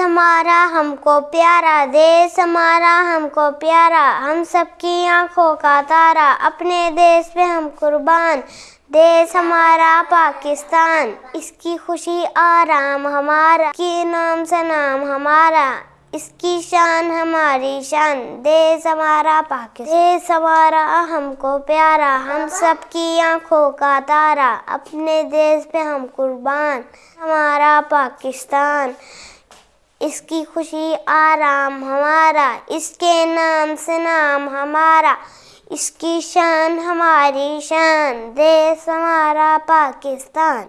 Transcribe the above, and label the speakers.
Speaker 1: हमारा हमको प्यारा देश हमारा हमको प्यारा, हम सबकी आँखों का तारा, अपने देश पे हम कुर्बान देश हमारा पाकिस्तान, इसकी खुशी आराम हमारा के नाम से नाम हमारा, इसकी शान हमारी शान देश हमारा पाकिस्तान देश हमारा हमको प्यारा, हम सबकी आँखों का तारा, अपने देश पे हम कुर्बान, हमारा पाकिस्तान। इसकी खुशी आराम हमारा, इसके नाम से नाम हमारा, इसकी शान हमारी शान, देश हमारा पाकिस्तान।